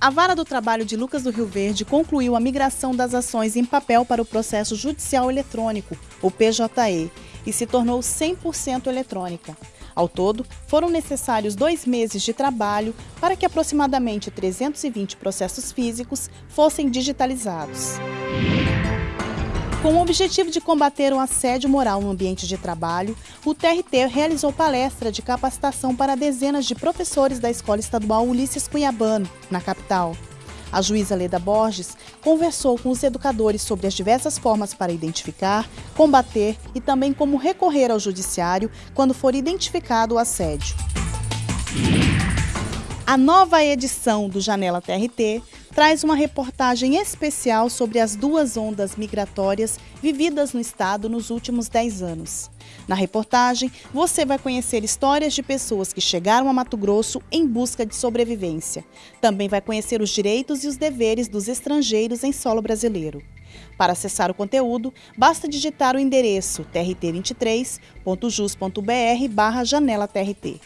A Vara do Trabalho de Lucas do Rio Verde concluiu a migração das ações em papel para o processo judicial eletrônico, o PJE, e se tornou 100% eletrônica. Ao todo, foram necessários dois meses de trabalho para que aproximadamente 320 processos físicos fossem digitalizados. Com o objetivo de combater o assédio moral no ambiente de trabalho, o TRT realizou palestra de capacitação para dezenas de professores da Escola Estadual Ulisses Cunhabano, na capital. A juíza Leda Borges conversou com os educadores sobre as diversas formas para identificar, combater e também como recorrer ao judiciário quando for identificado o assédio. A nova edição do Janela TRT traz uma reportagem especial sobre as duas ondas migratórias vividas no estado nos últimos 10 anos. Na reportagem, você vai conhecer histórias de pessoas que chegaram a Mato Grosso em busca de sobrevivência. Também vai conhecer os direitos e os deveres dos estrangeiros em solo brasileiro. Para acessar o conteúdo, basta digitar o endereço trt23.jus.br barra janela TRT.